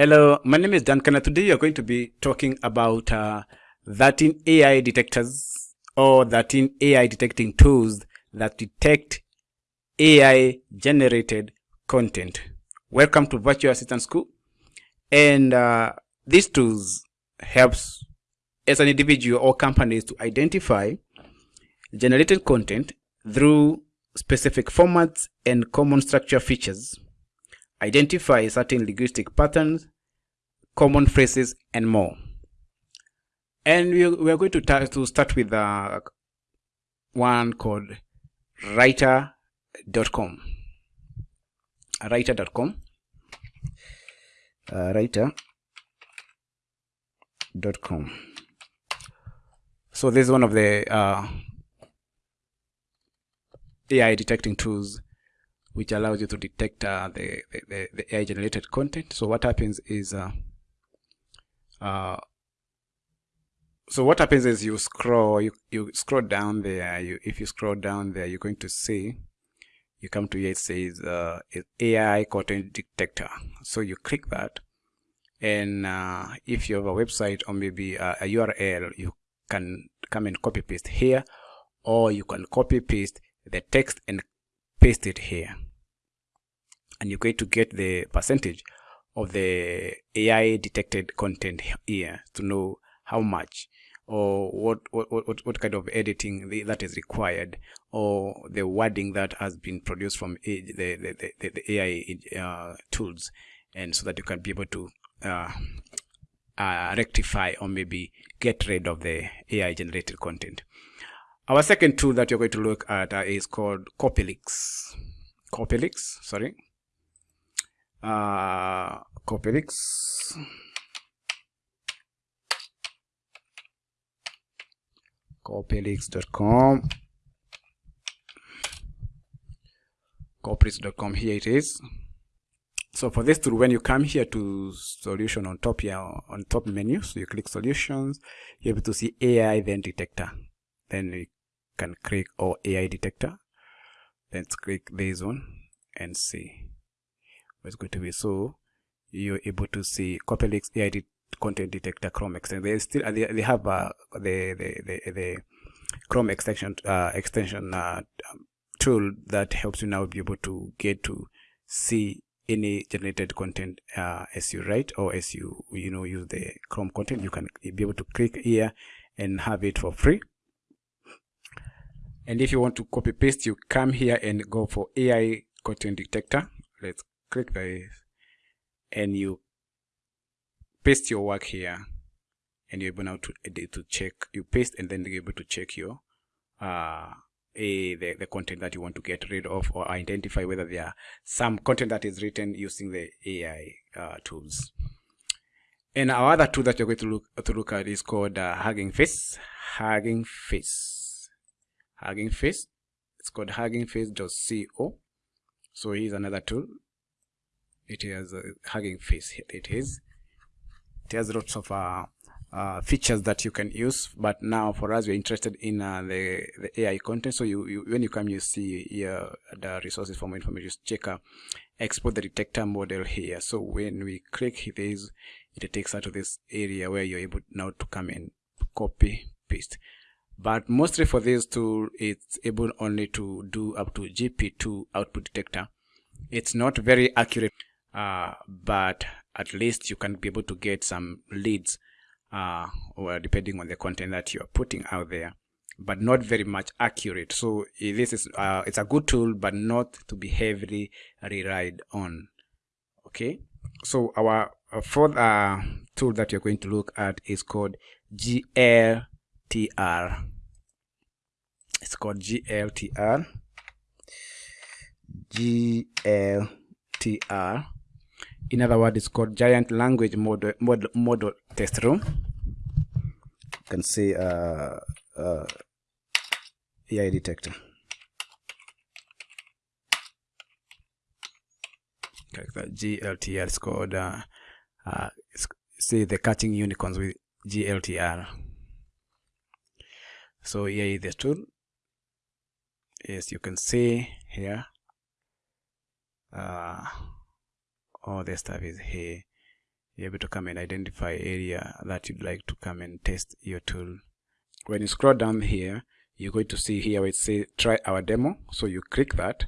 Hello, my name is Duncan and today we are going to be talking about uh, 13 AI detectors or 13 AI detecting tools that detect AI generated content. Welcome to Virtual Assistant School. And uh, these tools helps as an individual or companies to identify generated content through specific formats and common structure features identify certain linguistic patterns, common phrases, and more. And we, we are going to, to start with uh, one called writer.com. Writer.com. Uh, writer.com. So this is one of the uh, AI detecting tools which allows you to detect uh, the, the, the AI generated content. So what happens is, uh, uh, so what happens is you scroll, you, you scroll down there. You, if you scroll down there, you're going to see, you come to here, it says uh, AI content detector. So you click that. And uh, if you have a website or maybe a, a URL, you can come and copy paste here, or you can copy paste the text and paste it here and you're going to get the percentage of the AI detected content here to know how much or what what, what, what kind of editing that is required or the wording that has been produced from the, the, the, the AI uh, tools and so that you can be able to uh, uh, rectify or maybe get rid of the AI generated content. Our second tool that you're going to look at uh, is called Copyleaks. Copyleaks, sorry uh, Copyleaks. Copyleaks.com. Copyleaks.com. Here it is. So for this tool, when you come here to solution on top here, on top menu, so you click solutions, you're able to see AI then detector. Then you can click or AI detector. Then click this one and see it's going to be so you're able to see Copyleaks AI content detector Chrome extension. They still they, they have uh, the, the, the the Chrome extension uh, extension uh, um, tool that helps you now be able to get to see any generated content uh, as you write or as you you know use the Chrome content. You can be able to click here and have it for free. And if you want to copy paste, you come here and go for AI content detector. Let's click this and you paste your work here and you're able now to edit to check you paste and then you're able to check your uh a the, the content that you want to get rid of or identify whether there are some content that is written using the AI uh, tools. And our other tool that you're going to look to look at is called uh, Hugging Face. Hugging Face. Hugging Face. It's called Hugging huggingface.co. So here's another tool it has a hugging face. It is. It has lots of uh, uh, features that you can use but now for us we're interested in uh, the, the AI content. So you, you, when you come you see here the resources for more information check uh, export the detector model here. So when we click this it takes us to this area where you're able now to come and copy paste. But mostly for this tool it's able only to do up to GP2 output detector. It's not very accurate uh, but at least you can be able to get some leads uh, or depending on the content that you're putting out there but not very much accurate. So this is uh, it's a good tool but not to be heavily relied on. Okay? So our, our fourth uh, tool that you're going to look at is called gltr it's called gltr gltr in other words it's called giant language model model, model test room. You can see uh, uh, AI detector. Like that GLTR is called uh, uh, see the catching unicorns with GLTR so here is the tool. Yes you can see here. Uh, all the stuff is here. You're able to come and identify area that you'd like to come and test your tool. When you scroll down here you're going to see here where it says try our demo. So you click that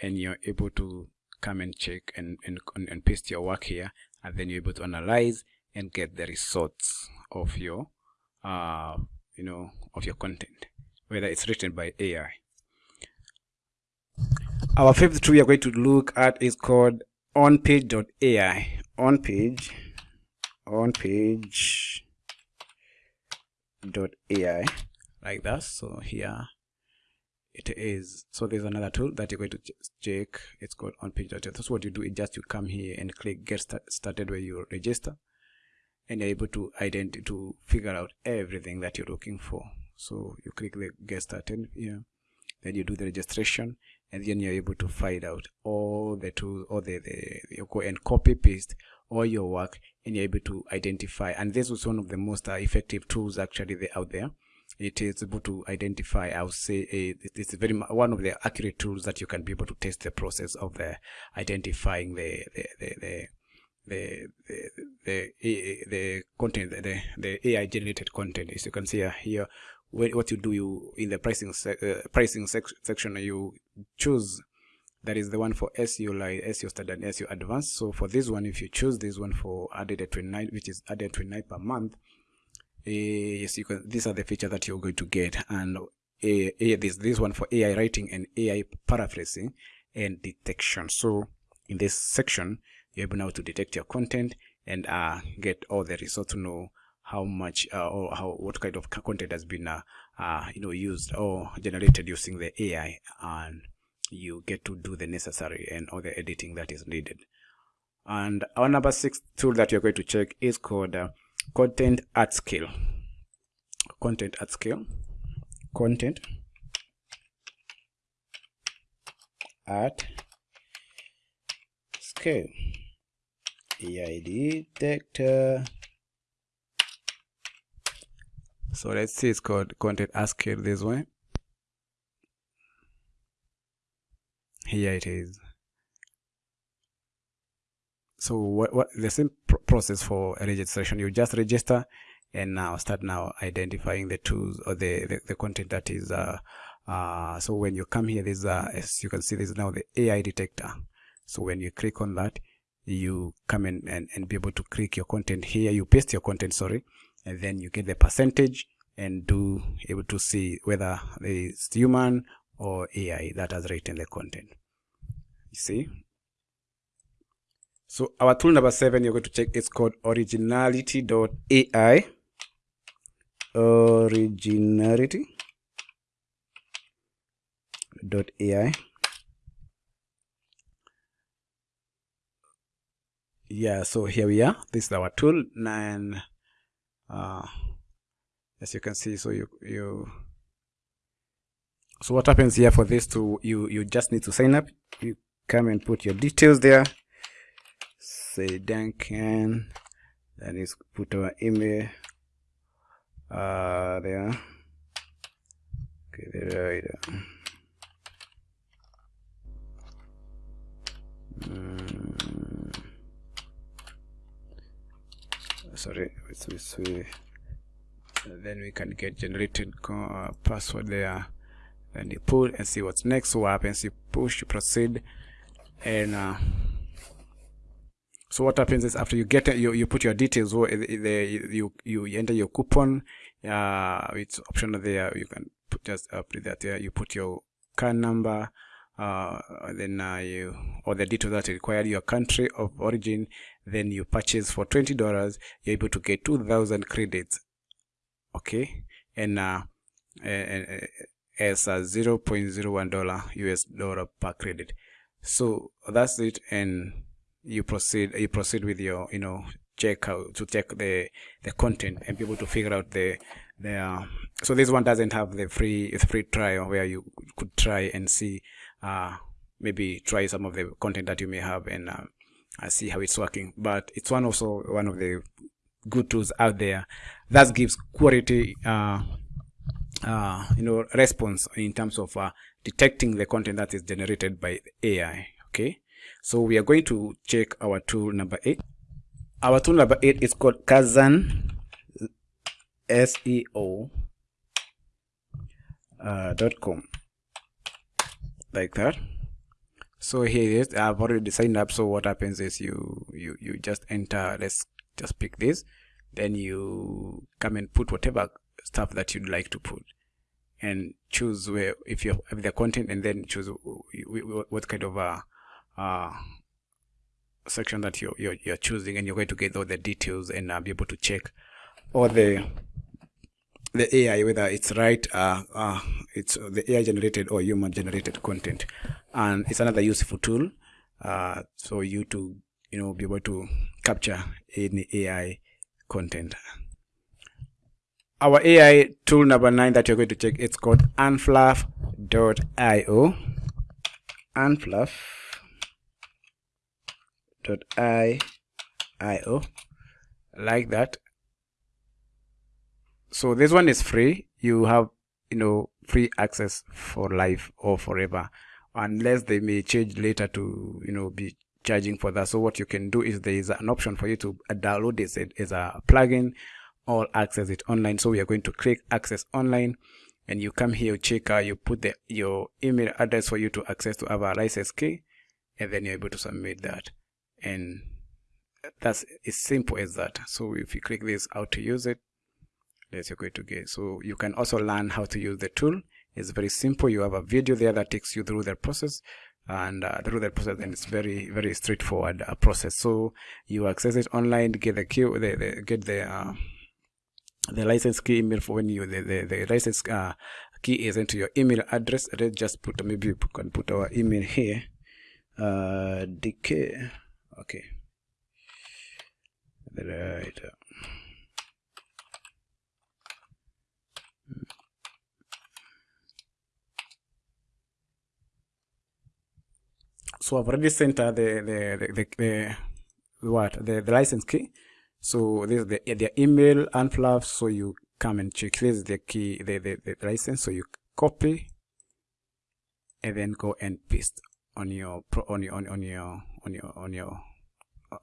and you're able to come and check and, and, and paste your work here. And then you're able to analyze and get the results of your uh, you know of your content whether it's written by AI our fifth tool we are going to look at is called onpage.ai on page on page dot ai like that. So here it is. So there's another tool that you're going to check. It's called on page dot that's what you do. Is just you come here and click get start started where you register and you're able to identify to figure out everything that you're looking for. So you click the get started here. Then you do the registration and then you're able to find out all the tools or the, the and copy paste all your work and you're able to identify and this was one of the most uh, effective tools actually out there. It is able to identify i would say uh, it's very one of the accurate tools that you can be able to test the process of the identifying the the the, the the the the, content the the AI generated content. As you can see here what you do you in the pricing uh, pricing sec section you choose that is the one for SEO like SEO standard and SEO advanced. So for this one if you choose this one for added at 29 which is added 29 per month uh, yes you can these are the features that you're going to get. And uh, this this one for AI writing and AI paraphrasing and detection. So in this section you're able now to detect your content and uh, get all the results to know how much uh, or how what kind of content has been uh, uh, you know used or generated using the AI and you get to do the necessary and all the editing that is needed. And our number six tool that you're going to check is called uh, content at scale. Content at scale. Content at scale. AI detector so let's see it's called content scale this way. Here it is. So what, what the same pr process for registration. You just register and now start now identifying the tools or the the, the content that is uh, uh, so when you come here there's uh, as you can see there's now the AI detector. So when you click on that you come in and, and be able to click your content here. You paste your content sorry and then you get the percentage and do able to see whether it's human or AI that has written the content. You see? So our tool number seven you're going to check it's called originality.ai originality.ai yeah so here we are. This is our tool. And uh, as you can see so you you so what happens here for this to you you just need to sign up. You come and put your details there. Say Duncan then you put our email uh there. Okay there right mm. Sorry it's, it's, then we can get generated uh, password there. And you pull and see what's next what happens you push you proceed and uh, so what happens is after you get you, you put your details you you enter your coupon uh it's optional there you can put just uh, put that there you put your card number uh, then uh, you or the details that require your country of origin then you purchase for $20 you're able to get 2000 credits okay? And uh, as a 0.01 dollar us dollar per credit. So that's it and you proceed you proceed with your you know check out to check the the content and be able to figure out the the uh, so this one doesn't have the free free trial where you could try and see uh maybe try some of the content that you may have and uh, see how it's working. But it's one also one of the good tools out there that gives quality uh, uh, you know response in terms of uh, detecting the content that is generated by AI okay? So we are going to check our tool number eight. Our tool number eight is called Kazan SEO uh, dot com. Like that so here is. I've already signed up. So what happens is you you you just enter let's just pick this. Then you come and put whatever stuff that you'd like to put and choose where if you have the content and then choose what kind of a uh, section that you're, you're, you're choosing and you're going to get all the details and uh, be able to check all the the AI whether it's right uh, uh, it's the AI generated or human generated content. And it's another useful tool uh, for you to you know be able to capture any AI content. Our AI tool number nine that you're going to check it's called unfluff.io unfluff.io like that so this one is free. You have you know free access for life or forever unless they may change later to you know be charging for that. So what you can do is there is an option for you to download this. As a plugin. Or access it online. So we are going to click access online and you come here you check uh, you put the your email address for you to access to our license key and then you're able to submit that. And that's as simple as that. So if you click this how to use it you're going to get so you can also learn how to use the tool. It's very simple. You have a video there that takes you through the process. And uh, through the process and it's very very straightforward uh, process. So you access it online get the key the, the get the uh, the license key email for when you the, the, the license uh, key is into your email address. Let's just put maybe you can put our email here. Uh dk okay. Right so I've already sent the the the, the, what the, the license key so this is the, the email unfluff. So you come and check. This is the key, the, the, the license. So you copy and then go and paste on your on your on, your on your on your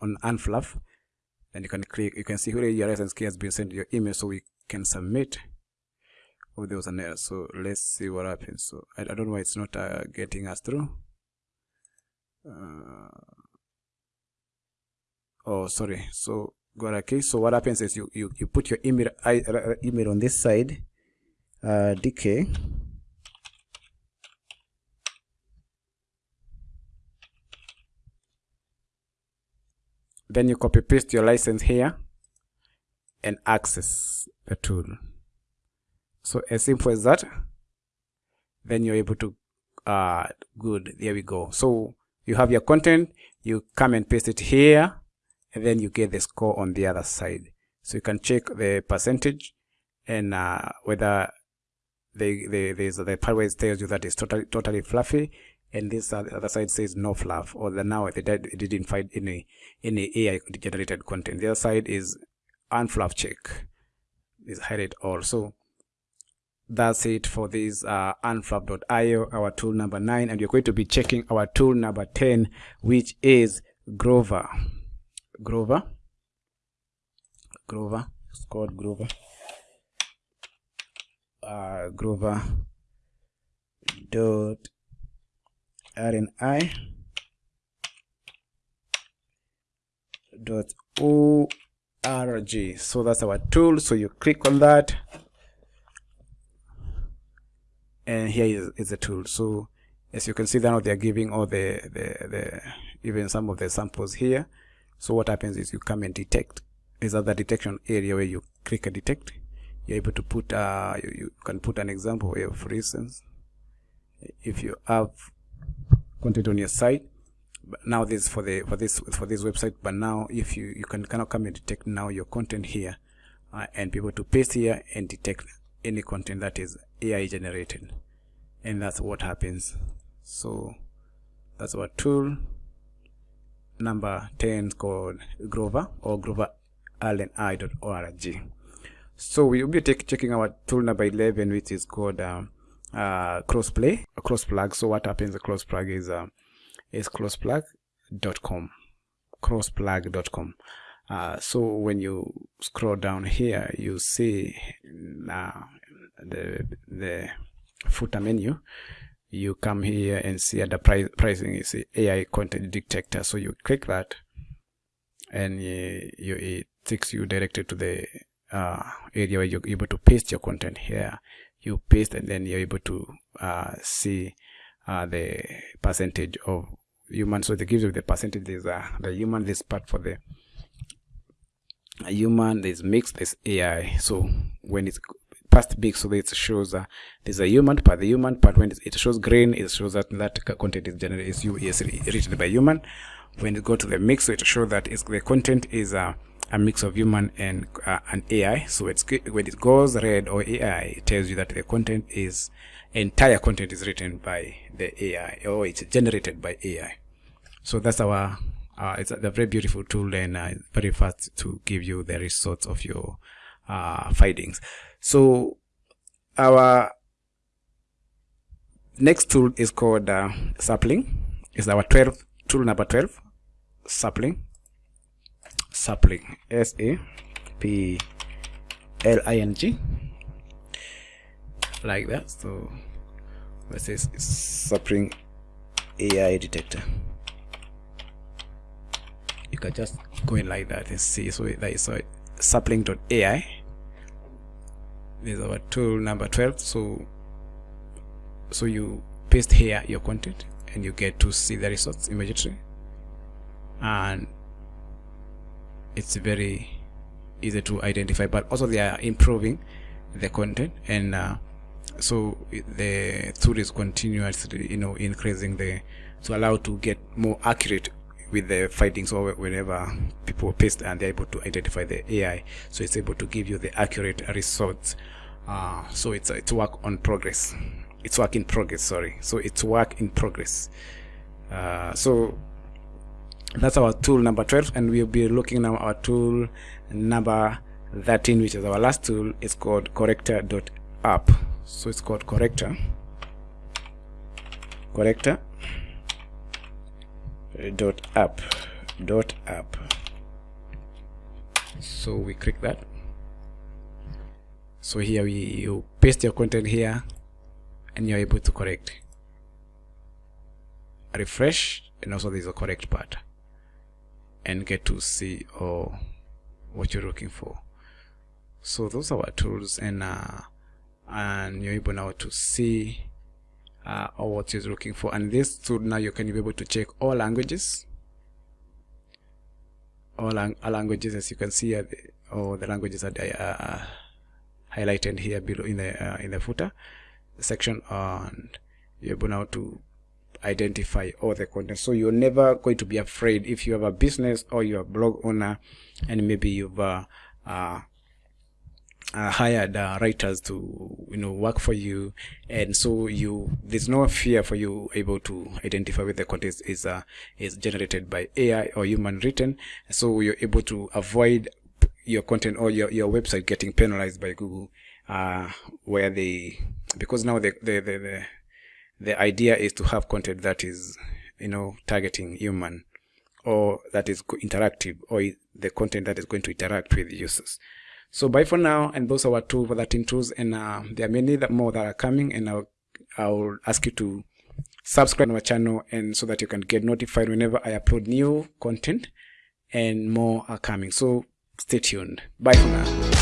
on unfluff. Then you can click. You can see where your license key has been sent your email, so we can submit. Oh, there was an error. So let's see what happens. So I, I don't know why it's not uh, getting us through. Uh, oh, sorry. So got okay so what happens is you you, you put your email uh, email on this side uh, dk then you copy paste your license here and access the tool so as simple as that then you're able to uh good. There we go. So you have your content you come and paste it here and then you get the score on the other side. So you can check the percentage and uh, whether the the there's the part where it tells you that it's totally totally fluffy and this other side says no fluff or the now it, it didn't find any any AI generated content. The other side is unfluff check. Is highlight all. So that's it for this uh, unfluff.io our tool number nine and you're going to be checking our tool number 10 which is grover Grover. Grover. It's called Grover. Uh, Grover dot RNI dot org. So that's our tool. So you click on that, and here is, is the tool. So as you can see now they're giving all the, the the even some of the samples here. So what happens is you come and detect. Is that the detection area where you click a detect. You're able to put uh you, you can put an example where for instance if you have content on your site now this for the for this for this website but now if you you can kind come and detect now your content here uh, and be able to paste here and detect any content that is AI generated and that's what happens so that's our tool number 10 called Grover or groverallenI.org. So we will be checking our tool number 11, which is called uh, uh, crossplay, a cross plug. So what happens? The cross plug is uh, is crossplug.com, crossplug.com. uh, so when you scroll down here you see uh, the the footer menu you come here and see at the price, pricing is AI content detector. So you click that and you, you, it takes you directly to the uh, area where you're able to paste your content here. You paste and then you're able to uh, see uh, the percentage of human so it gives you the percentage. There's the human this part for the human there's mixed there's ai so when it's past big so that it shows uh, there's a human part the human part when it shows green it shows that that content is generated is, is written by human when it go to the mix so it shows that the content is uh, a mix of human and uh, an AI. So it's when it goes red or AI, it tells you that the content is entire content is written by the AI or it's generated by AI. So that's our uh, it's a, a, very beautiful tool and uh, very fast to give you the results of your uh, findings. So our next tool is called uh, sapling. Is our 12 tool number 12 sapling. Sapling S A P L I N G. Like that. So let's say sapling AI detector. You can just go in like that and see. So that is so sapling.ai is our tool number 12 so so you paste here your content and you get to see the results immediately. And it's very easy to identify but also they are improving the content. And uh, so the tool is continuously you know increasing the to allow to get more accurate with the findings or whenever people paste and they're able to identify the AI so it's able to give you the accurate results uh, so it's it's work on progress. It's work in progress sorry. So it's work in progress. Uh, so that's our tool number 12 and we'll be looking now our tool number 13 which is our last tool. Is called corrector.app so it's called corrector. Corrector dot app dot app. So we click that so here we you paste your content here and you're able to correct. Refresh and also there's a correct part. And get to see oh, what you're looking for. So those are our tools and uh, and you're able now to see uh, what you're looking for. And this tool now you can be able to check all languages. All, lang languages as you can see uh, all the languages are uh, highlighted here below in the uh, in the footer section and you're able now to identify all the content. So you're never going to be afraid if you have a business or you're a blog owner and maybe you've uh, uh, uh, hired uh, writers to you know work for you. And so you there's no fear for you able to identify whether the content is uh, is generated by AI or human written. So you're able to avoid your content or your, your website getting penalized by Google uh, where they because now the the, the, the the idea is to have content that is you know targeting human or that is interactive or the content that is going to interact with users. So bye for now and those are our two for that tools and uh, there are many more that are coming and I'll, I'll ask you to subscribe to our channel and so that you can get notified whenever I upload new content and more are coming. So stay tuned. Bye for now